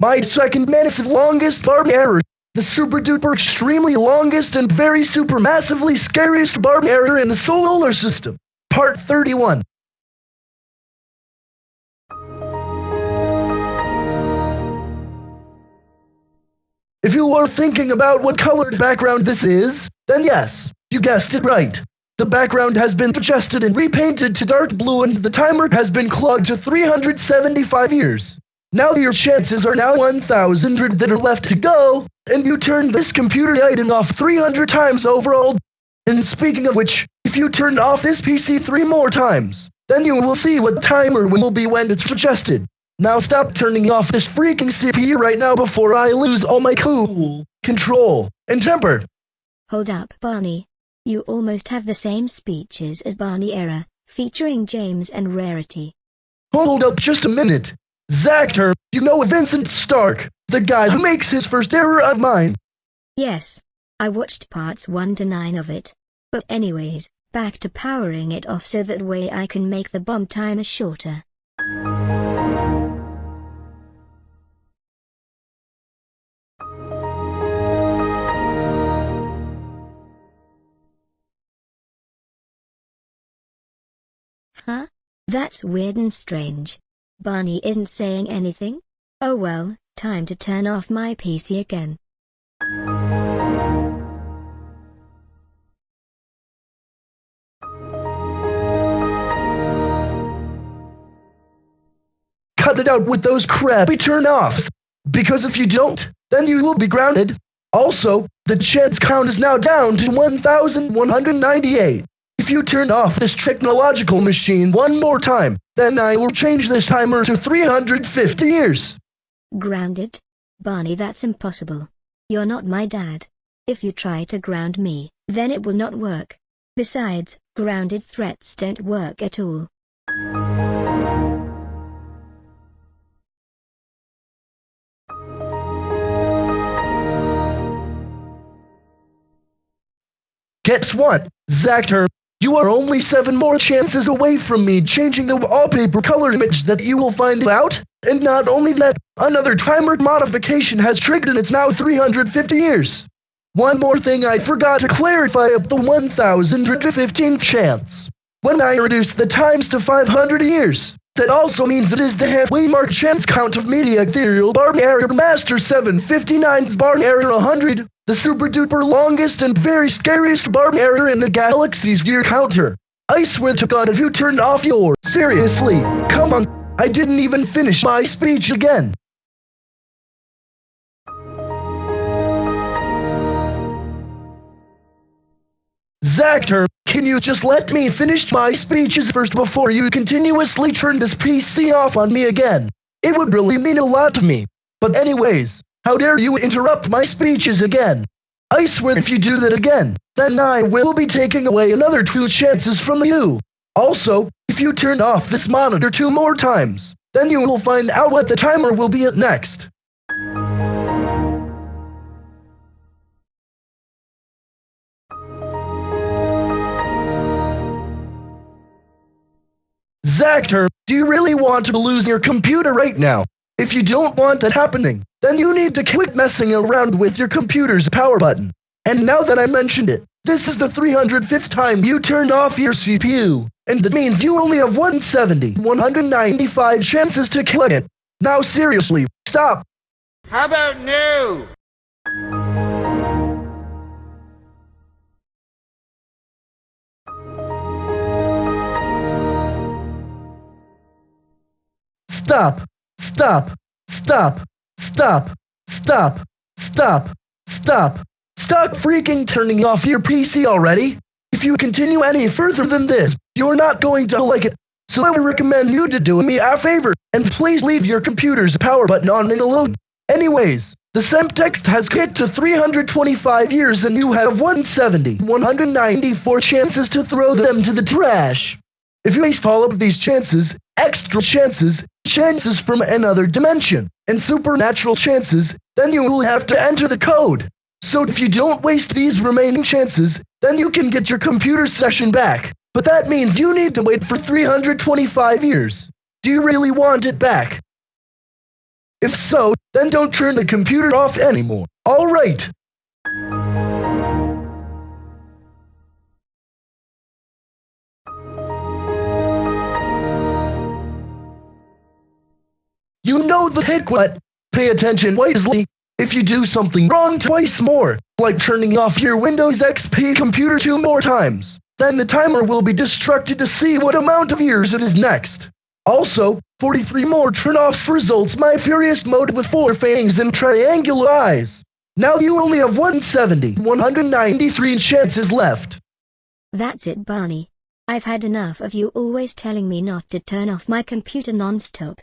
My second massive longest barb error. The super duper extremely longest and very super massively scariest barb error in the solar system. Part 31. If you are thinking about what colored background this is, then yes, you guessed it right. The background has been adjusted and repainted to dark blue and the timer has been clogged to 375 years. Now your chances are now 1,000 that are left to go, and you turn this computer item off 300 times overall. And speaking of which, if you turn off this PC three more times, then you will see what timer will be when it's adjusted. Now stop turning off this freaking CPU right now before I lose all my cool, control, and temper. Hold up, Barney. You almost have the same speeches as Barney Error, featuring James and Rarity. Hold up just a minute. Zactor, you know Vincent Stark, the guy who makes his first error of mine. Yes. I watched parts 1 to 9 of it. But anyways, back to powering it off so that way I can make the bomb timer shorter. Huh? That's weird and strange. Barney isn't saying anything? Oh well, time to turn off my PC again. Cut it out with those crappy turn-offs. Because if you don't, then you will be grounded. Also, the chance count is now down to 1,198. If you turn off this technological machine one more time, then I will change this timer to 350 years. Grounded? Barney that's impossible. You're not my dad. If you try to ground me, then it will not work. Besides, grounded threats don't work at all. Guess what, Zactor? You are only seven more chances away from me changing the wallpaper color image that you will find out. And not only that, another timer modification has triggered and it's now 350 years. One more thing I forgot to clarify up the 1015th chance. When I reduce the times to 500 years, that also means it is the halfway mark chance count of Media Ethereal Barn Error Master 759's Barn Error 100, the super duper longest and very scariest barn error in the galaxy's year counter. I swear to God if you turned off your, seriously, come on, I didn't even finish my speech again. Zactor, can you just let me finish my speeches first before you continuously turn this PC off on me again? It would really mean a lot to me. But anyways, how dare you interrupt my speeches again? I swear if you do that again, then I will be taking away another two chances from you. Also, if you turn off this monitor two more times, then you will find out what the timer will be at next. Zactor, do you really want to lose your computer right now? If you don't want that happening, then you need to quit messing around with your computer's power button. And now that I mentioned it, this is the 305th time you turned off your CPU, and that means you only have 170, 195 chances to kill it. Now seriously, stop. How about new? Stop! Stop! Stop! Stop! Stop! Stop! Stop! Stop freaking turning off your PC already! If you continue any further than this, you're not going to like it. So I would recommend you to do me a favor, and please leave your computer's power button on in a load. Anyways, the Semtext has hit to 325 years and you have 170, 194 chances to throw them to the trash. If you waste all of these chances, extra chances, chances from another dimension, and supernatural chances, then you will have to enter the code. So if you don't waste these remaining chances, then you can get your computer session back. But that means you need to wait for 325 years. Do you really want it back? If so, then don't turn the computer off anymore. Alright. You know the hiccup. Pay attention wisely. If you do something wrong twice more, like turning off your Windows XP computer two more times, then the timer will be destructed to see what amount of years it is next. Also, 43 more turn-offs results my furious mode with four fangs and triangular eyes. Now you only have 170, 193 chances left. That's it, Barney. I've had enough of you always telling me not to turn off my computer non-stop.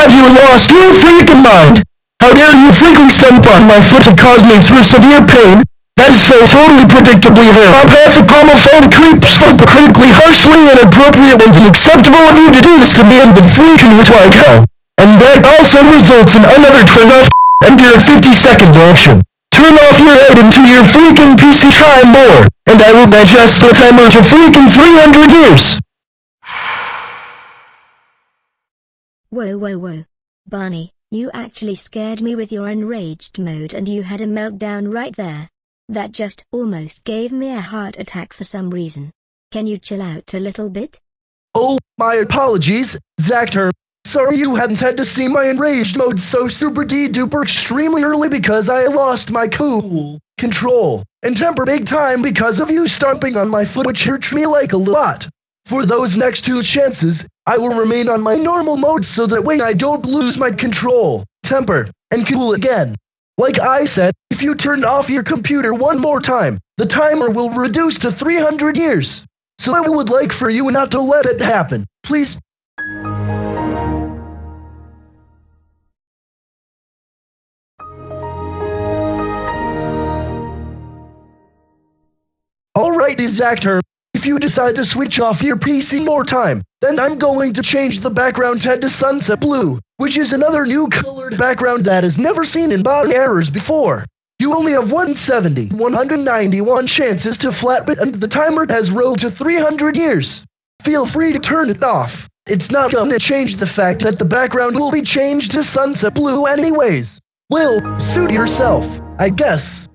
Have you lost your freaking mind? How dare you freaking stomp on my foot to cause me through severe pain? That is so totally predictably her. I'm half a homophobe creep stomp critically harshly inappropriate and unacceptable of you to do this to me and then freaking like hell. And that also results in another turn off and your 50 second action. Turn off your head into your freaking PC try more, and I will adjust the timer to freaking 300 years. Whoa whoa whoa. Barney, you actually scared me with your enraged mode and you had a meltdown right there. That just almost gave me a heart attack for some reason. Can you chill out a little bit? Oh, my apologies, Zactor. Sorry you hadn't had to see my enraged mode so super duper extremely early because I lost my cool, control, and temper big time because of you stomping on my foot which hurt me like a lot. For those next two chances, I will remain on my normal mode so that way I don't lose my control, temper, and cool again. Like I said, if you turn off your computer one more time, the timer will reduce to 300 years. So I would like for you not to let it happen. Please Alrighty, Zactor. If you decide to switch off your PC more time, then I'm going to change the background to sunset blue, which is another new colored background that is never seen in body errors before. You only have 170, 191 chances to flatbit and the timer has rolled to 300 years. Feel free to turn it off. It's not gonna change the fact that the background will be changed to sunset blue anyways. Will, suit yourself, I guess.